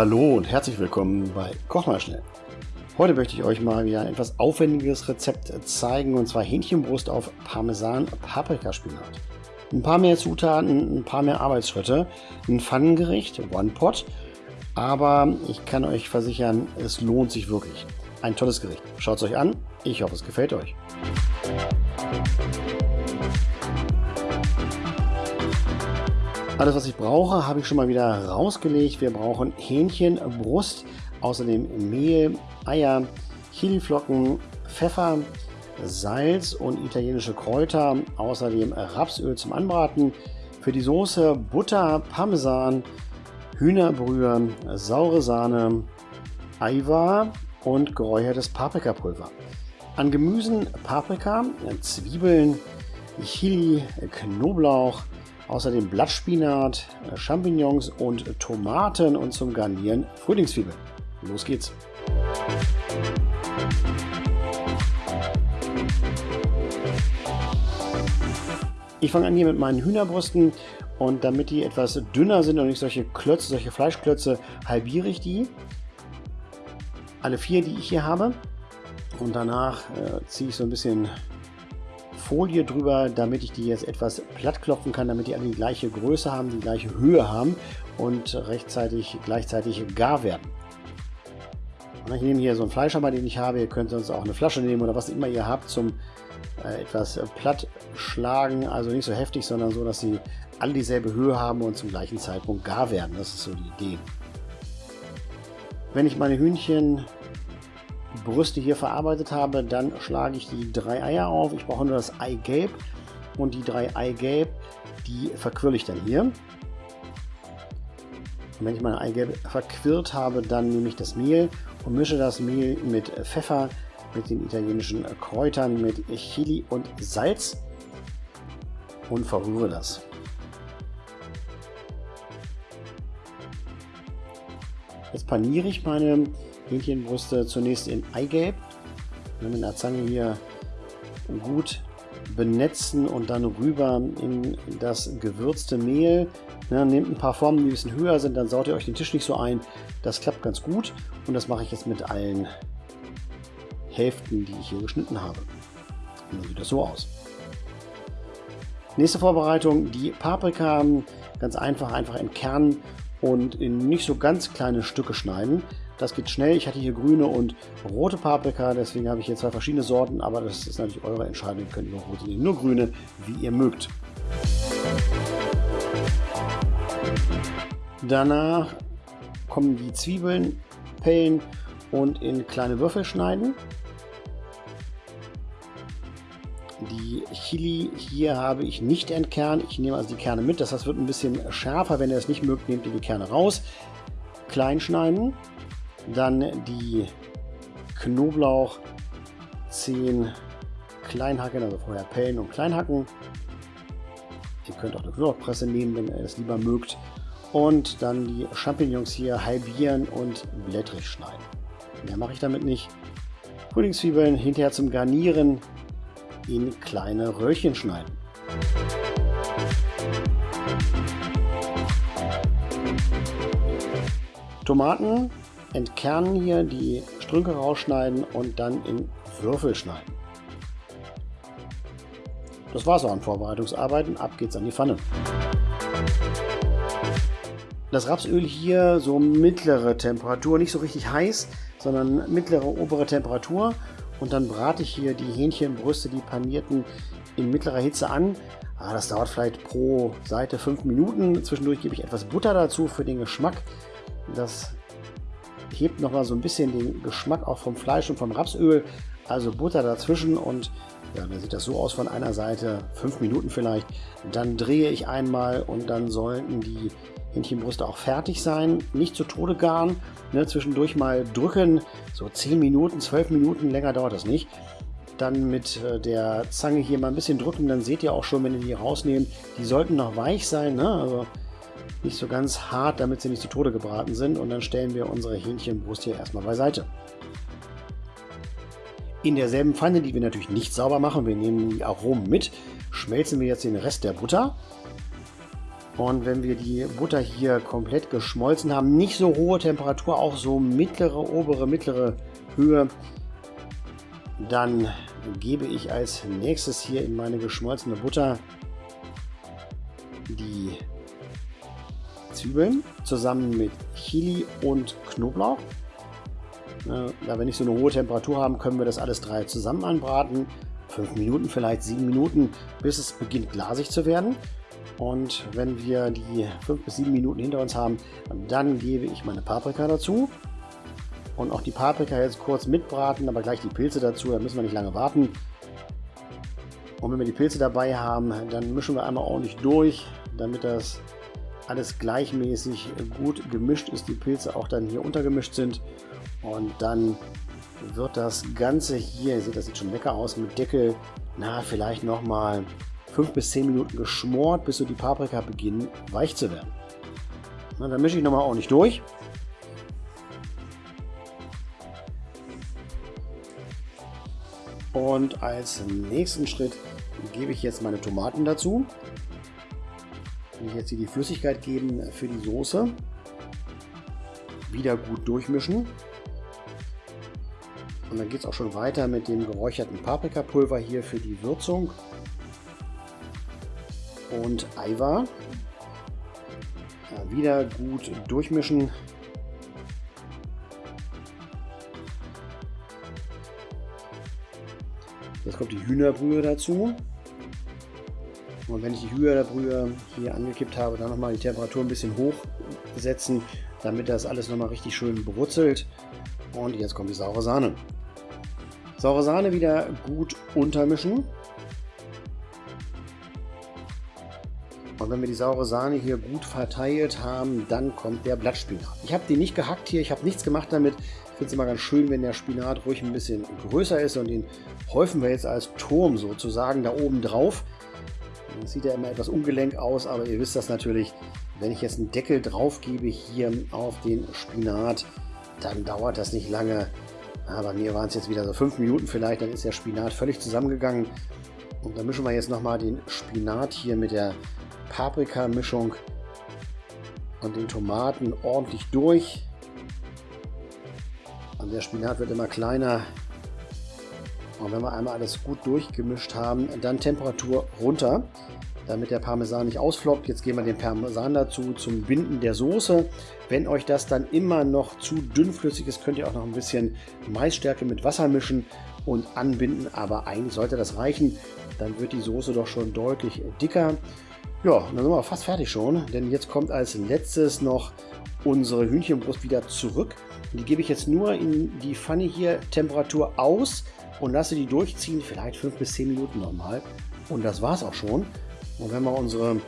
Hallo und herzlich willkommen bei Koch mal schnell. Heute möchte ich euch mal wieder ein etwas aufwendiges Rezept zeigen und zwar Hähnchenbrust auf Parmesan Paprikaspinat. Ein paar mehr Zutaten, ein paar mehr Arbeitsschritte, ein Pfannengericht, One Pot, aber ich kann euch versichern, es lohnt sich wirklich. Ein tolles Gericht. Schaut es euch an, ich hoffe es gefällt euch. Alles, was ich brauche, habe ich schon mal wieder rausgelegt. Wir brauchen Hähnchen, Brust, außerdem Mehl, Eier, Chiliflocken, Pfeffer, Salz und italienische Kräuter, außerdem Rapsöl zum Anbraten. Für die Soße Butter, Parmesan, Hühnerbrühe, saure Sahne, Eiwar und geräuchertes Paprikapulver. An Gemüsen Paprika, Zwiebeln, Chili, Knoblauch, Außerdem Blattspinat, äh, Champignons und Tomaten und zum Garnieren Frühlingszwiebeln. Los geht's! Ich fange an hier mit meinen Hühnerbrüsten und damit die etwas dünner sind und nicht solche Klötze, solche Fleischklötze, halbiere ich die. Alle vier, die ich hier habe. Und danach äh, ziehe ich so ein bisschen Folie drüber, damit ich die jetzt etwas platt klopfen kann, damit die alle die gleiche Größe haben, die gleiche Höhe haben und rechtzeitig gleichzeitig gar werden. Und ich nehme hier so einen Fleischhammer, den ich habe. Ihr könnt sonst auch eine Flasche nehmen oder was immer ihr habt zum äh, etwas platt schlagen. Also nicht so heftig, sondern so, dass sie alle dieselbe Höhe haben und zum gleichen Zeitpunkt gar werden. Das ist so die Idee. Wenn ich meine Hühnchen Brüste hier verarbeitet habe, dann schlage ich die drei Eier auf. Ich brauche nur das Eigelb und die drei Eigelb, die verquirle ich dann hier. Und wenn ich meine Eigelb verquirlt habe, dann nehme ich das Mehl und mische das Mehl mit Pfeffer, mit den italienischen Kräutern, mit Chili und Salz und verrühre das. Jetzt paniere ich meine Hähnchenbrüste zunächst in Eigelb. Mit einer Zange hier gut benetzen und dann rüber in das gewürzte Mehl. Ja, nehmt ein paar Formen, die ein bisschen höher sind, dann saut ihr euch den Tisch nicht so ein. Das klappt ganz gut und das mache ich jetzt mit allen Hälften, die ich hier geschnitten habe. Und dann sieht das so aus. Nächste Vorbereitung, die Paprika ganz einfach, einfach entkernen und in nicht so ganz kleine Stücke schneiden. Das geht schnell. Ich hatte hier grüne und rote Paprika, deswegen habe ich hier zwei verschiedene Sorten, aber das ist natürlich eure Entscheidung. Ihr könnt nur rote nehmen, nur grüne, wie ihr mögt. Danach kommen die Zwiebeln, pellen und in kleine Würfel schneiden. Die Chili hier habe ich nicht entkernt. Ich nehme also die Kerne mit. Das heißt, wird ein bisschen schärfer. Wenn ihr es nicht mögt, nehmt ihr die Kerne raus. Klein schneiden. Dann die Knoblauch 10 Kleinhacken, also vorher pellen und kleinhacken. Ihr könnt auch eine Knoblauchpresse nehmen, wenn ihr es lieber mögt. Und dann die Champignons hier halbieren und blättrig schneiden. Mehr mache ich damit nicht. Frühlingszwiebeln hinterher zum Garnieren in kleine Röhrchen schneiden. Tomaten entkernen hier, die Strünke rausschneiden und dann in Würfel schneiden. Das war's auch an Vorbereitungsarbeiten. Ab geht's an die Pfanne. Das Rapsöl hier so mittlere Temperatur, nicht so richtig heiß, sondern mittlere obere Temperatur. Und dann brate ich hier die Hähnchenbrüste, die panierten, in mittlerer Hitze an. Ah, das dauert vielleicht pro Seite 5 Minuten. Zwischendurch gebe ich etwas Butter dazu für den Geschmack. Das hebt nochmal so ein bisschen den Geschmack auch vom Fleisch und vom Rapsöl. Also Butter dazwischen und ja, dann sieht das so aus von einer Seite, fünf Minuten vielleicht. Dann drehe ich einmal und dann sollten die Hähnchenbrüste auch fertig sein. Nicht zu Tode garen, ne, zwischendurch mal drücken, so 10 Minuten, 12 Minuten, länger dauert das nicht. Dann mit äh, der Zange hier mal ein bisschen drücken, dann seht ihr auch schon, wenn ihr die rausnehmt, die sollten noch weich sein. Ne? Also nicht so ganz hart, damit sie nicht zu Tode gebraten sind. Und dann stellen wir unsere Hähnchenbrust hier erstmal beiseite. In derselben Pfanne, die wir natürlich nicht sauber machen, wir nehmen die Aromen mit, schmelzen wir jetzt den Rest der Butter Und wenn wir die Butter hier komplett geschmolzen haben, nicht so hohe Temperatur, auch so mittlere, obere, mittlere Höhe, dann gebe ich als nächstes hier in meine geschmolzene Butter die Zwiebeln zusammen mit Chili und Knoblauch. Da wir nicht so eine hohe Temperatur haben, können wir das alles drei zusammen anbraten. Fünf Minuten, vielleicht sieben Minuten, bis es beginnt glasig zu werden. Und wenn wir die fünf bis sieben Minuten hinter uns haben, dann gebe ich meine Paprika dazu. Und auch die Paprika jetzt kurz mitbraten, aber gleich die Pilze dazu, da müssen wir nicht lange warten. Und wenn wir die Pilze dabei haben, dann mischen wir einmal ordentlich durch, damit das alles gleichmäßig gut gemischt ist, die Pilze auch dann hier untergemischt sind. Und dann wird das Ganze hier, ihr seht, das sieht schon lecker aus, mit Deckel, na, vielleicht nochmal 5 bis 10 Minuten geschmort, bis so die Paprika beginnen weich zu werden. Na, dann mische ich nochmal ordentlich durch. Und als nächsten Schritt gebe ich jetzt meine Tomaten dazu. Ich jetzt hier die Flüssigkeit geben für die Soße. Wieder gut durchmischen. Und dann geht es auch schon weiter mit dem geräucherten Paprikapulver hier für die Würzung. Und Eiwa. Ja, wieder gut durchmischen. Jetzt kommt die Hühnerbrühe dazu. Und wenn ich die Hühnerbrühe hier angekippt habe, dann nochmal die Temperatur ein bisschen hochsetzen, damit das alles nochmal richtig schön bewurzelt. Und jetzt kommt die saure Sahne. Saure Sahne wieder gut untermischen. Und wenn wir die saure Sahne hier gut verteilt haben, dann kommt der Blattspinat. Ich habe den nicht gehackt hier, ich habe nichts gemacht damit. Ich finde es immer ganz schön, wenn der Spinat ruhig ein bisschen größer ist und den häufen wir jetzt als Turm sozusagen da oben drauf. Das sieht ja immer etwas ungelenk aus, aber ihr wisst das natürlich, wenn ich jetzt einen Deckel drauf gebe hier auf den Spinat, dann dauert das nicht lange. Ja, bei mir waren es jetzt wieder so fünf Minuten vielleicht, dann ist der Spinat völlig zusammengegangen. Und dann mischen wir jetzt nochmal den Spinat hier mit der Paprika-Mischung und den Tomaten ordentlich durch. Und der Spinat wird immer kleiner. Und wenn wir einmal alles gut durchgemischt haben, dann Temperatur runter, damit der Parmesan nicht ausfloppt. Jetzt geben wir den Parmesan dazu zum Binden der Soße. Wenn euch das dann immer noch zu dünnflüssig ist, könnt ihr auch noch ein bisschen Maisstärke mit Wasser mischen und anbinden. Aber eigentlich sollte das reichen. Dann wird die Soße doch schon deutlich dicker. Ja, dann sind wir fast fertig schon, denn jetzt kommt als letztes noch unsere Hühnchenbrust wieder zurück. Die gebe ich jetzt nur in die Pfanne hier Temperatur aus und lasse die durchziehen, vielleicht 5 bis 10 Minuten nochmal. Und das war es auch schon. Und wenn wir unsere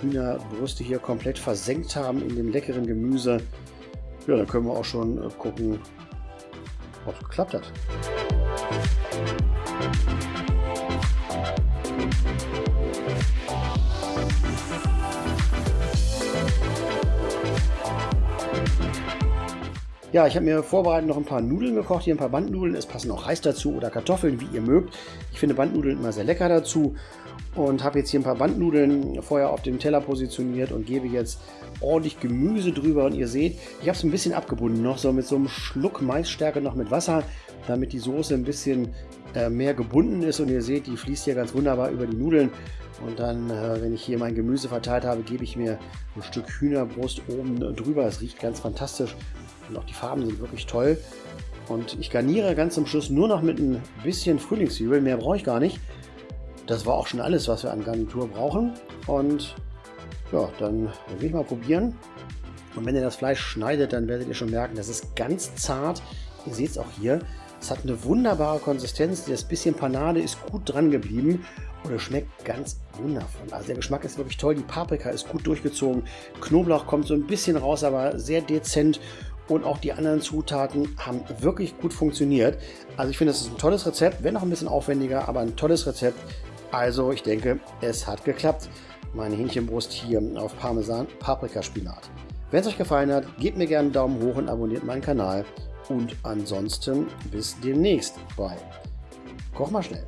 Hühnerbrüste hier komplett versenkt haben in dem leckeren Gemüse, ja, dann können wir auch schon äh, gucken, ob es geklappt hat. Ja, ich habe mir vorbereitet noch ein paar Nudeln gekocht, hier ein paar Bandnudeln. Es passen auch Reis dazu oder Kartoffeln, wie ihr mögt. Ich finde Bandnudeln immer sehr lecker dazu und habe jetzt hier ein paar Bandnudeln vorher auf dem Teller positioniert und gebe jetzt ordentlich Gemüse drüber. Und ihr seht, ich habe es ein bisschen abgebunden noch, so mit so einem Schluck Maisstärke noch mit Wasser, damit die Soße ein bisschen äh, mehr gebunden ist. Und ihr seht, die fließt hier ganz wunderbar über die Nudeln. Und dann, äh, wenn ich hier mein Gemüse verteilt habe, gebe ich mir ein Stück Hühnerbrust oben drüber. Es riecht ganz fantastisch. Und auch die Farben sind wirklich toll. Und ich garniere ganz zum Schluss nur noch mit ein bisschen Frühlingszwiebeln. Mehr brauche ich gar nicht. Das war auch schon alles, was wir an Garnitur brauchen. Und ja, dann will ich mal probieren. Und wenn ihr das Fleisch schneidet, dann werdet ihr schon merken, das ist ganz zart. Ihr seht es auch hier. Es hat eine wunderbare Konsistenz. Das bisschen Panade ist gut dran geblieben und es schmeckt ganz wundervoll. Also der Geschmack ist wirklich toll. Die Paprika ist gut durchgezogen. Knoblauch kommt so ein bisschen raus, aber sehr dezent und auch die anderen Zutaten haben wirklich gut funktioniert. Also ich finde, es ist ein tolles Rezept, wenn auch ein bisschen aufwendiger, aber ein tolles Rezept. Also ich denke, es hat geklappt. Meine Hähnchenbrust hier auf Parmesan Paprika Spinat. Wenn es euch gefallen hat, gebt mir gerne einen Daumen hoch und abonniert meinen Kanal. Und ansonsten bis demnächst bei Koch mal schnell.